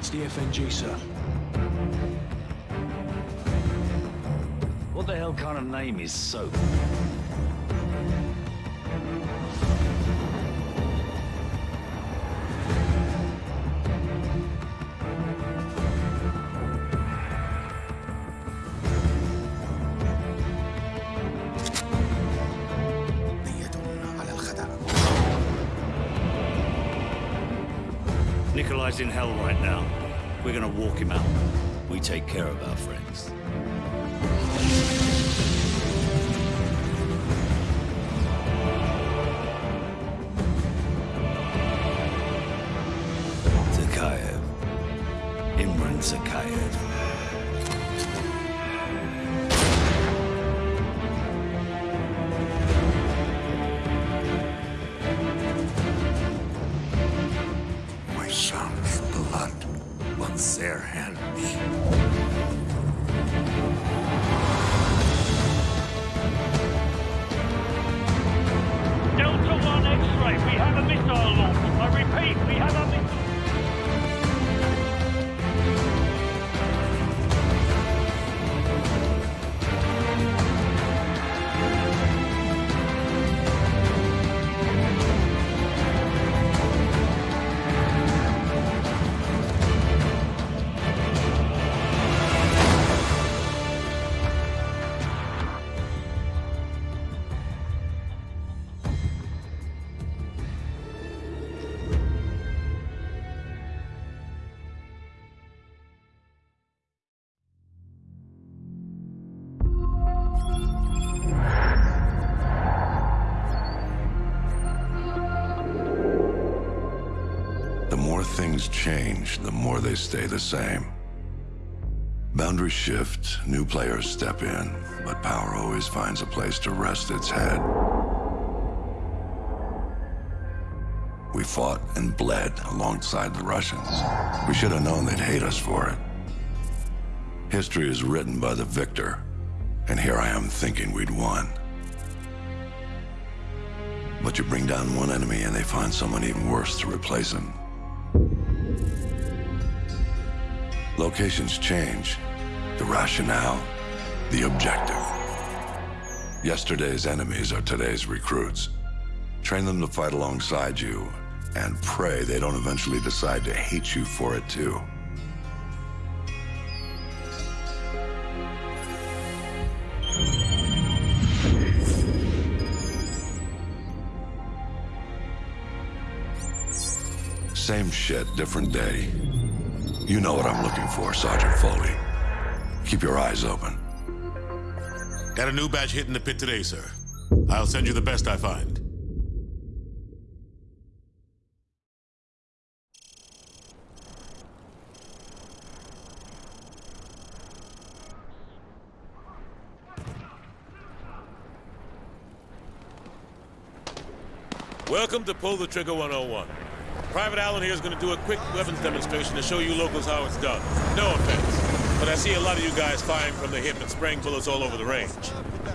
It's the FNG, sir. What the hell kind of name is Soap? Nikolai's in hell right now. We take care of our friends. Zakayev. Imran Zakayev. Change, the more they stay the same. Boundaries shift, new players step in, but power always finds a place to rest its head. We fought and bled alongside the Russians. We should have known they'd hate us for it. History is written by the victor, and here I am thinking we'd won. But you bring down one enemy and they find someone even worse to replace him. Locations change. The rationale, the objective. Yesterday's enemies are today's recruits. Train them to fight alongside you, and pray they don't eventually decide to hate you for it too. Same shit, different day. You know what I'm looking for, Sergeant Foley. Keep your eyes open. Got a new batch in the pit today, sir. I'll send you the best I find. Welcome to Pull the Trigger 101. Private Allen here is going to do a quick weapons demonstration to show you locals how it's done. No offense, but I see a lot of you guys firing from the hip and spraying bullets all over the range.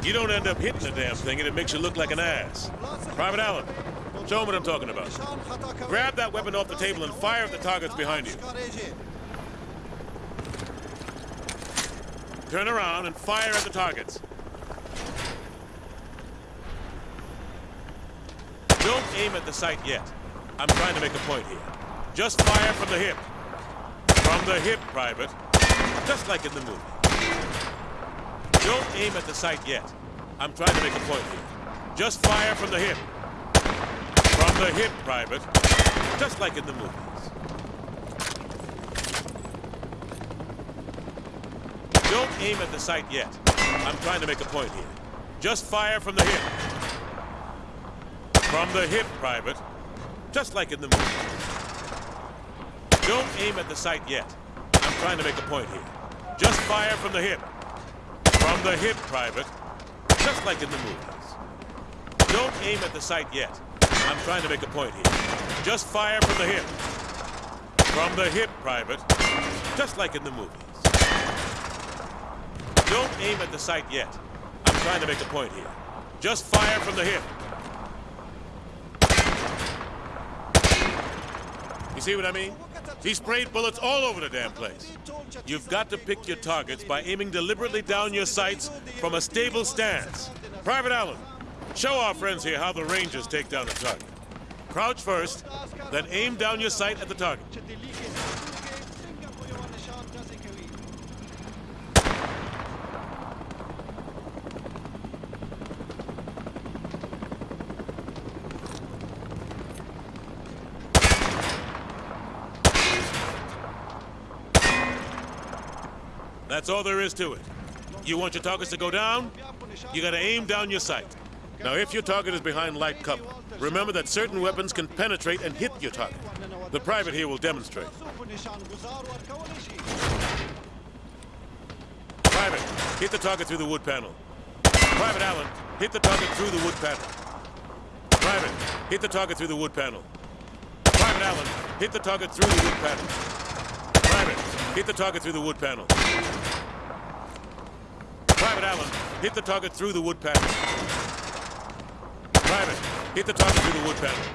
You don't end up hitting the damn thing and it makes you look like an ass. Private Allen, show them what I'm talking about. Grab that weapon off the table and fire at the targets behind you. Turn around and fire at the targets. Don't aim at the sight yet. I'm trying to make a point here. Just fire from the hip. From the hip, Private. Just like in the movie. Don't aim at the sight yet. I'm trying to make a point here. Just fire from the hip. From the hip, Private. Just like in the movies. Don't aim at the sight yet. I'm trying to make a point here. Just fire from the hip. From the hip, Private. Just like in the movie. Don't aim at the sight yet. I'm trying to make a point here. Just fire from the hip. From the hip, Private. Just like in the movies. Don't aim at the sight yet. I'm trying to make a point here. Just fire from the hip. From the hip, Private. Just like in the movies. Don't aim at the sight yet. I'm trying to make a point here. Just fire from the hip. You see what I mean? He sprayed bullets all over the damn place. You've got to pick your targets by aiming deliberately down your sights from a stable stance. Private Allen, show our friends here how the Rangers take down a target. Crouch first, then aim down your sight at the target. That's all there is to it. You want your targets to go down? You gotta aim down your sight. Now, if your target is behind light cover, remember that certain weapons can penetrate and hit your target. The private here will demonstrate. Private, hit the target through the wood panel. Private Allen, hit the target through the wood panel. Private, hit the target through the wood panel. Private Allen, hit the target through the wood panel. Hit the target through the wood panel. Private Allen, hit the target through the wood panel. Private, hit the target through the wood panel.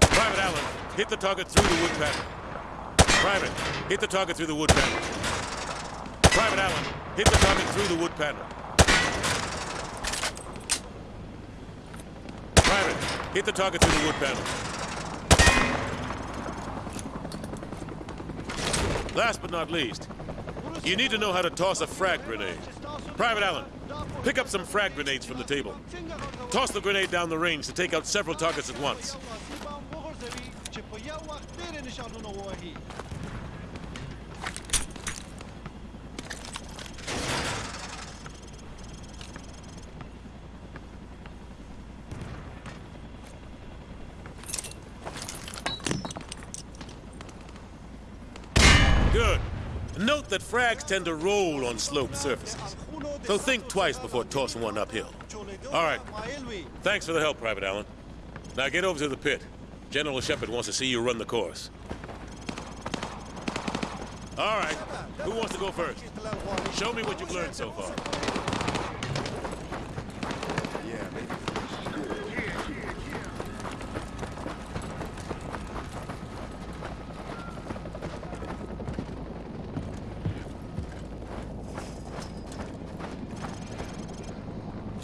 Private Allen, hit the target through the wood panel. Private, hit the target through the wood panel. Private Allen, hit the target through the wood panel. Private, hit the target through the wood panel. Last but not least, you need to know how to toss a frag grenade. Private Allen, pick up some frag grenades from the table. Toss the grenade down the range to take out several targets at once. Note that frags tend to roll on sloped surfaces. So think twice before tossing one uphill. All right. Thanks for the help, Private Allen. Now get over to the pit. General Shepard wants to see you run the course. All right. Who wants to go first? Show me what you've learned so far.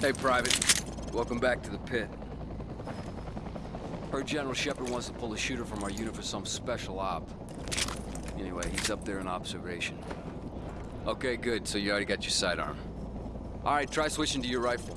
Hey, Private. Welcome back to the pit. Heard General Shepard wants to pull a shooter from our unit for some special op. Anyway, he's up there in observation. Okay, good. So you already got your sidearm. All right, try switching to your rifle.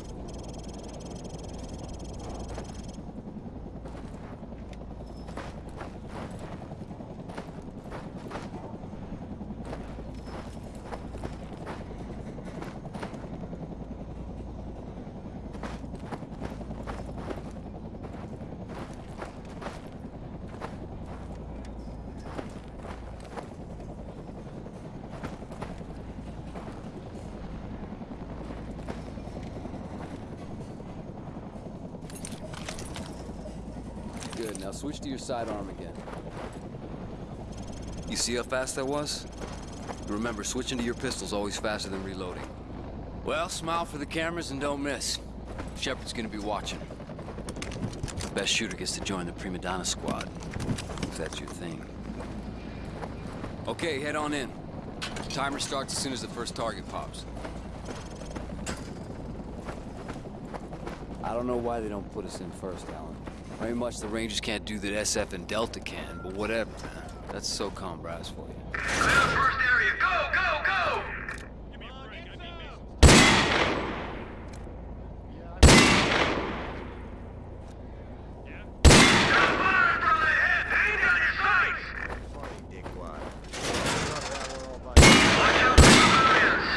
Good. Now switch to your sidearm again. You see how fast that was? Remember, switching to your pistol's always faster than reloading. Well, smile for the cameras and don't miss. Shepard's gonna be watching. The best shooter gets to join the Prima Donna squad. If that's your thing. Okay, head on in. Timer starts as soon as the first target pops. I don't know why they don't put us in first, Allen. Very much the Rangers can't do that SF and Delta can, but whatever. That's SOCOM brass for you. First area, go, go, go! Fire from the head! Aim down your sights! Watch out for civilians!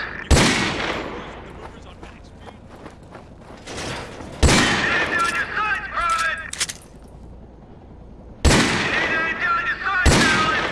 Aim down your sights, Private! You need to aim down your sights, Allen!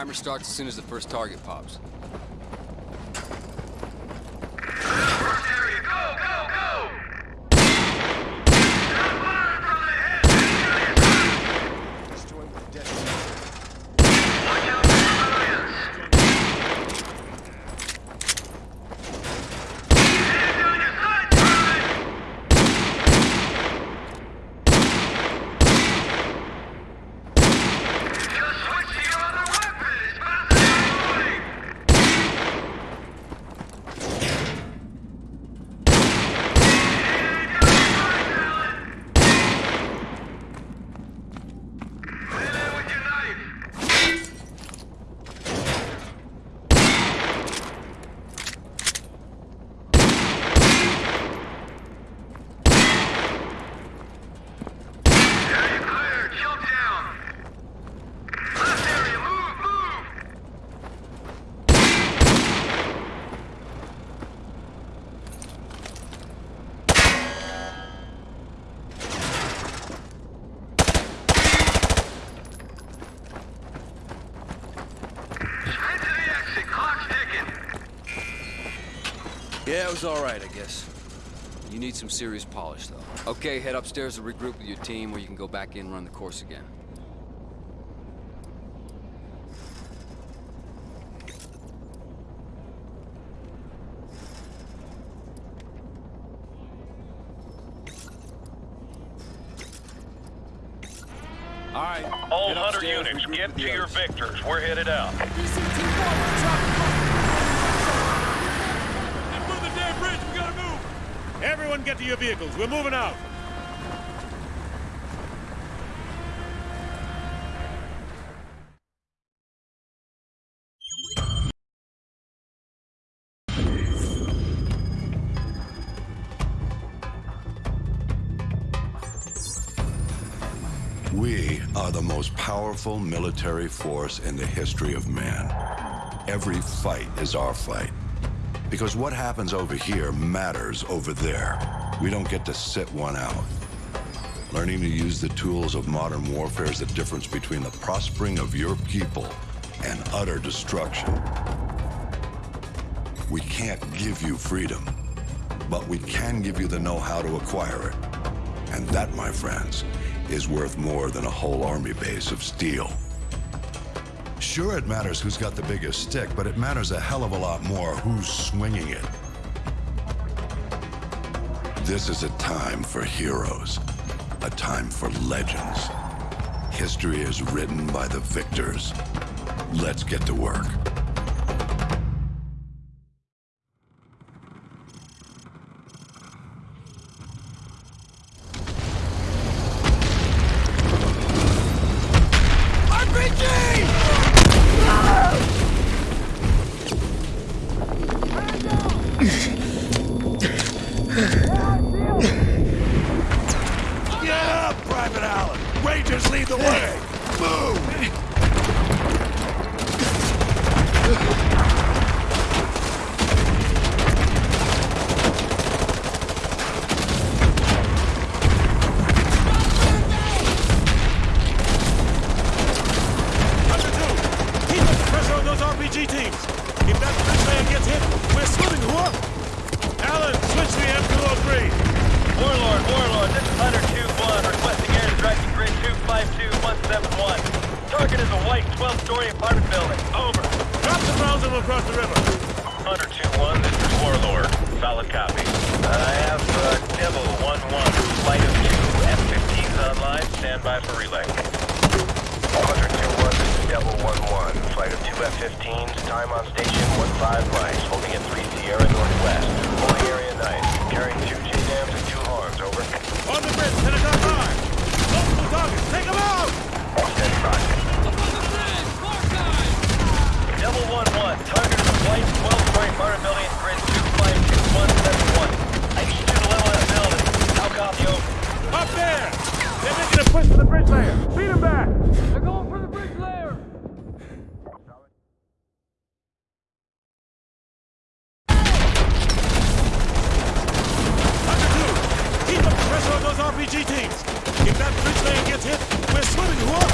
Timer starts as soon as the first target pops. First area, go, go, go! Got fire from the head! Watch out for civilians! Hands down your sights, Private! Just switch to your other weapon as fast as you're moving! Lean in with your knife! Area clear, choke down! Left area, move, move! Sprint to the exit, clock's ticking! Yeah, was alright, I guess. You need some serious polish, though. Okay, head upstairs and regroup with your team, where you can go back in and run the course again. All right. All head Hunter upstairs, units, get to your others. victors. We're headed out. And move the damn bridge! We gotta move! Everyone get to your vehicles. We're moving out. We are the most powerful military force in the history of man. Every fight is our fight. Because what happens over here matters over there. We don't get to sit one out. Learning to use the tools of modern warfare is the difference between the prospering of your people and utter destruction. We can't give you freedom, but we can give you the know-how to acquire it. And that, my friends, is worth more than a whole army base of steel. Sure, it matters who's got the biggest stick, but it matters a hell of a lot more who's swinging it. This is a time for heroes, a time for legends. History is written by the victors. Let's get to work. Yeah, Private Allen! Rangers lead the way! Move! Hunter 2, keep up the pressure on those RPG teams. If that bridge man gets hit, we're swimming, whoop! Allen, switch to the M203. Warlord, Warlord, this is Hunter 2-1, requesting airstrike to grid 252171. Target is a white 12-story apartment building. Over. Drop some rounds and we'll cross the river. Hunter 2-1, this is Warlord. Solid copy. I have uh, Devil 1-1, flight of two F-15s online. Stand by for relay. Hunter 2-1, this is Devil 1-1. Flight of two F-15s, time on station 15 miles, holding at 3 Sierra Northwest. Holding area nice. Carrying two JDAMs and two horns, over. On the bridge, Pentagon high. Multiple targets, take them out! Steady by. Devil 1-1, target is a white 12-story apartment building at grid 252171. I need you to level that building. How copy over? Up there! They're making a push for the bridge layer. Beat them back! They're going for the bridge layer! Hunter 2, keep up the pressure on those RPG teams. If that bridge layer gets hit, we're swimming, whoop!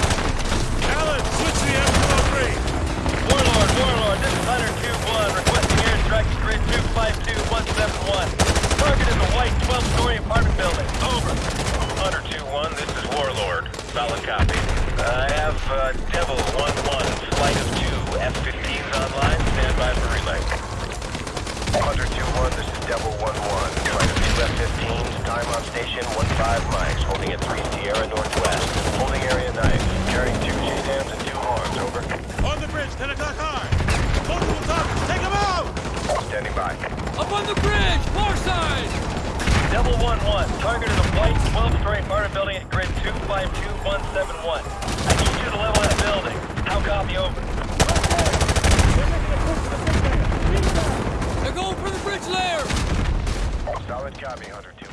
Allen, switch to the M203. uh, Devil 1-1, flight of two F-15s online. Stand by for relay. Hunter 2-1, this is Devil 1-1. Flight of two F-15s, time on station 15 mics, holding at 3 Sierra Northwest. Holding area nice. Carrying two JDAMs and two HARMs, over. On the bridge, 10 o'clock high. Multiple targets, take them out! Standing by. Up on the bridge, far side! Devil 1-1, target is a flight 12 story apartment building at grid 252171. I need you to level that building. How copy over? They're going for the bridge layer! Solid copy, Hunter 2-1.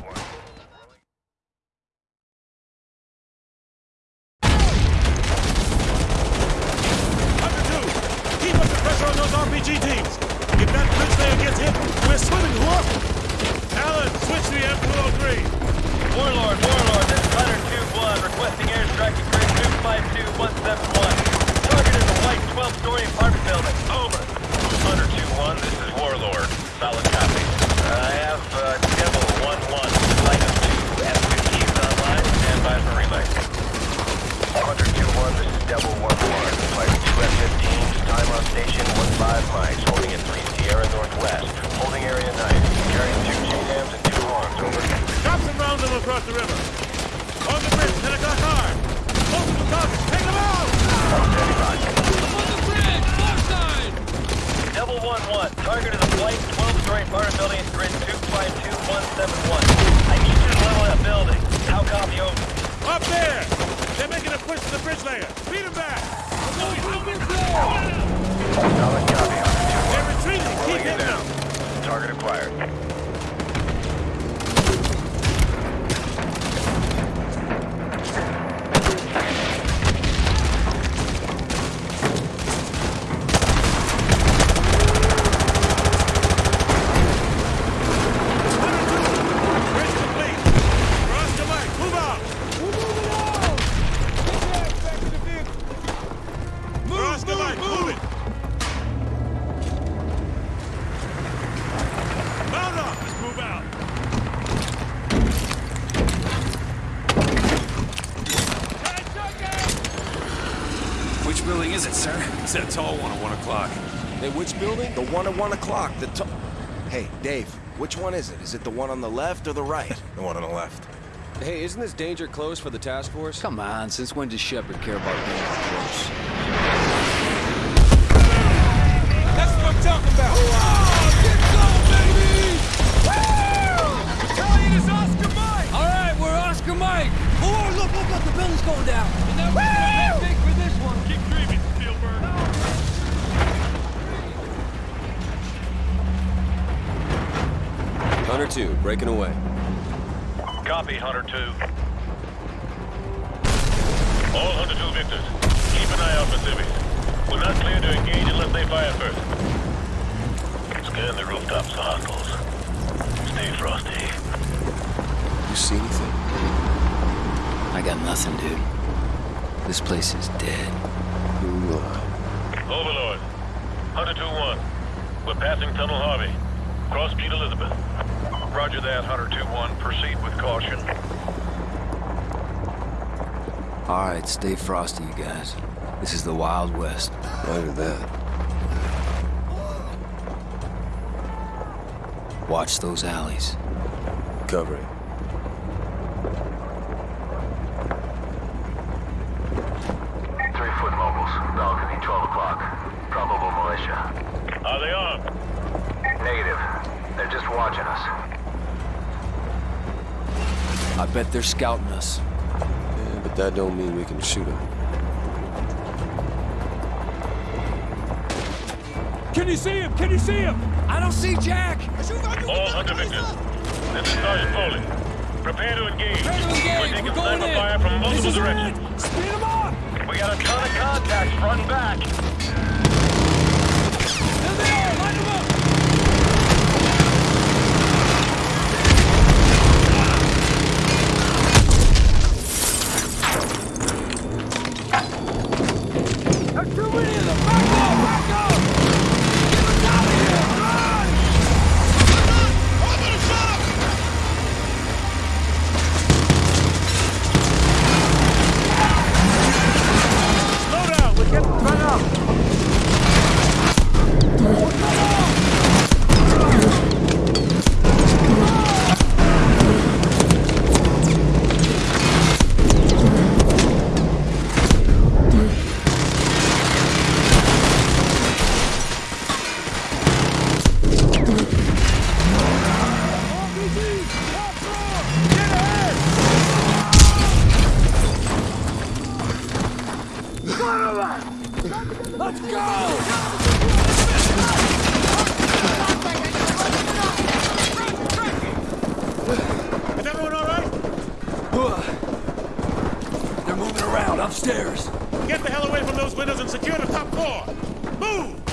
Building is it, sir? It's that tall one at 1 o'clock. Hey, which building? The one at 1 o'clock. The to- Hey, Dave, which one is it? Is it the one on the left or the right? The one on the left. Hey, isn't this danger close for the task force? Come on, since when does Shepard care about being close? That's what I'm talking about! Battalion is Oscar Mike! All right, we're Oscar Mike! Oh, look, look, look, the building's going down! Hunter 2, breaking away. Copy, Hunter 2. All Hunter 2 victors, keep an eye out for civvies. We're not clear to engage unless they fire first. Scan the rooftops for hostiles. Stay frosty. You see anything? I got nothing, dude. This place is dead. Ooh, Overlord, Hunter 2-1. We're passing Tunnel Harvey. Cross Street Elizabeth. Roger that, Hunter 2-1. Proceed with caution. All right, stay frosty, you guys. This is the Wild West. Roger that. Watch those alleys. Covering. Three foot mobiles. Balcony, 12 o'clock. Probable militia. Are they armed? Negative. They're just watching us. I bet they're scouting us. Yeah, but that don't mean we can shoot them. Can you see him? Can you see him? I don't see Jack! All Hunter victors. This is Sergeant Foley. Prepare to engage. Prepare to engage. We're taking We're going sniper in. fire from multiple directions. it! Speed him up! We got a ton of contacts front and back. upstairs! Get the hell away from those windows and secure the top floor! Move!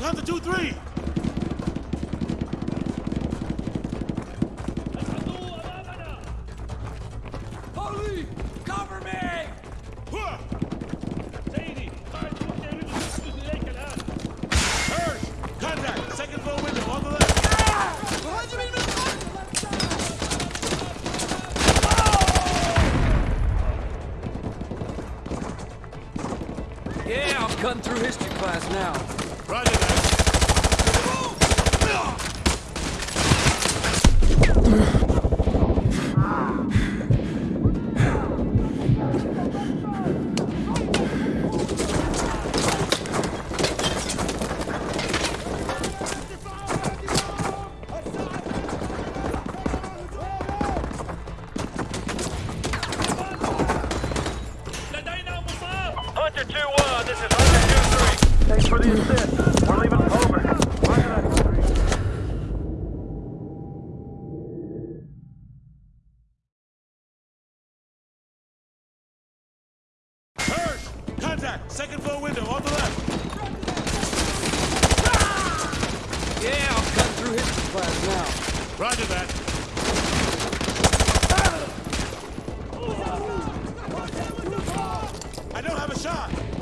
One, two, three. 2-3! Second floor window, on the left. Yeah, I'll cut through his class now. Roger that. I don't have a shot!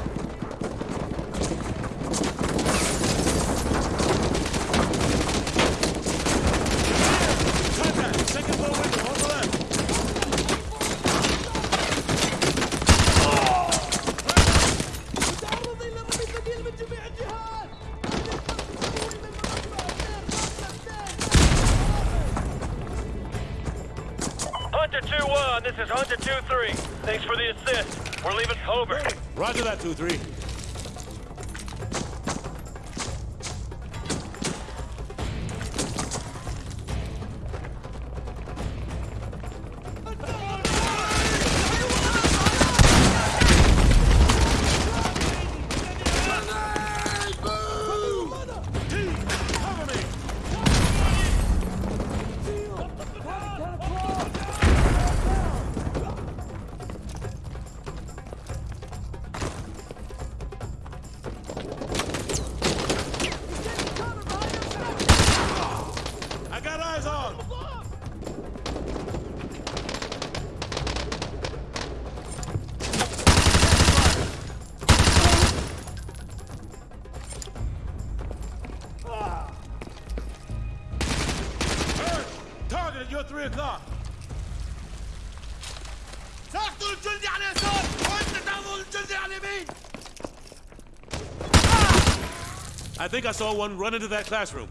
That, 2-3. Think I saw one run into that classroom.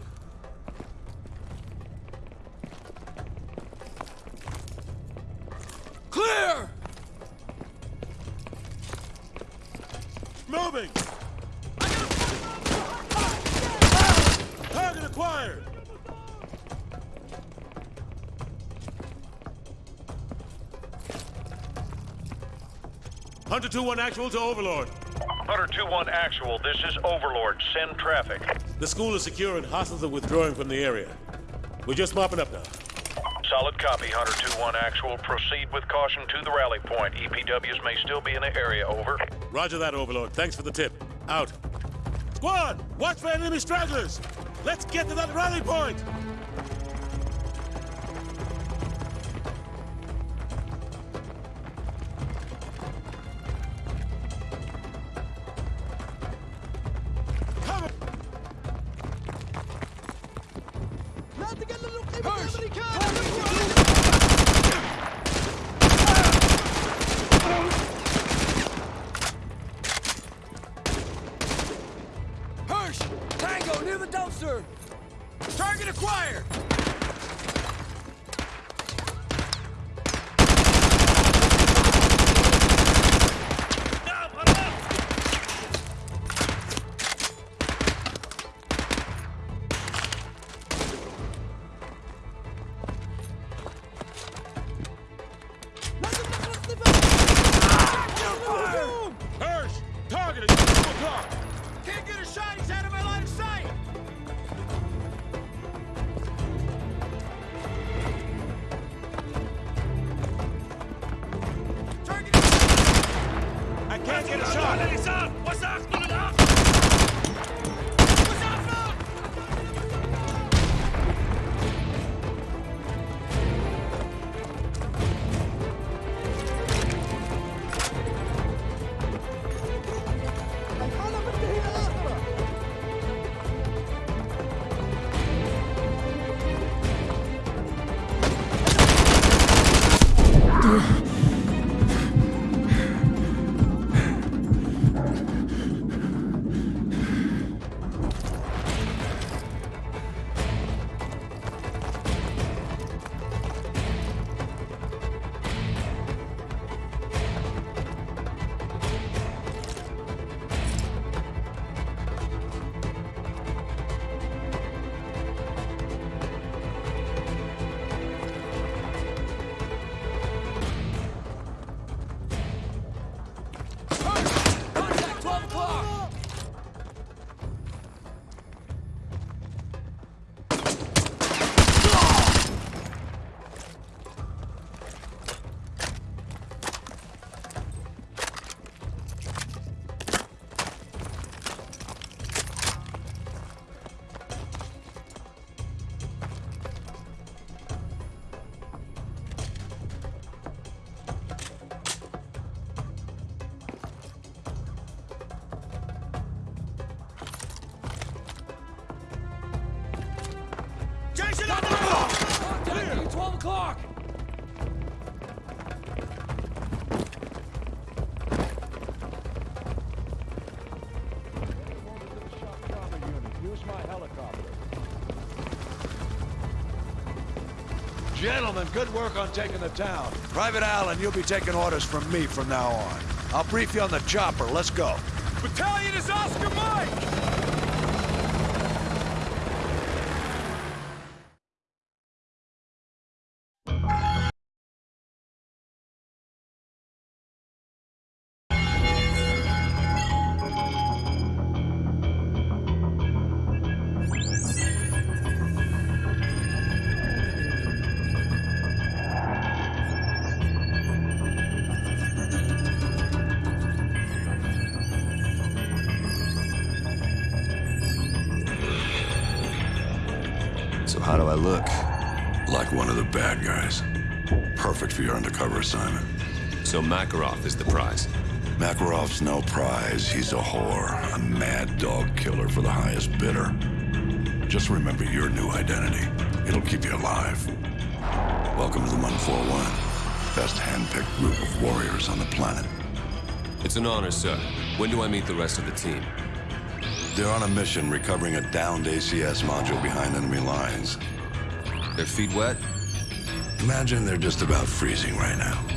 Clear! Moving! Target acquired! Hunter 2-1 actual to Overlord. Hunter 2-1 actual, this is Overlord. Send traffic. The school is secure and hostiles are withdrawing from the area. We're just mopping up now. Solid copy, Hunter 2-1 actual. Proceed with caution to the rally point. EPWs may still be in the area, over. Roger that, Overlord. Thanks for the tip. Out. Squad, watch for enemy stragglers! Let's get to that rally point! Gentlemen, good work on taking the town. Private Allen, you'll be taking orders from me from now on. I'll brief you on the chopper. Let's go. Battalion is Oscar Mike! How do I look? Like one of the bad guys. Perfect for your undercover assignment. So Makarov is the prize. Makarov's no prize. He's a whore. A mad dog killer for the highest bidder. Just remember your new identity. It'll keep you alive. Welcome to the 141. Best handpicked group of warriors on the planet. It's an honor, sir. When do I meet the rest of the team? They're on a mission recovering a downed ACS module behind enemy lines. Their feet wet? Imagine they're just about freezing right now.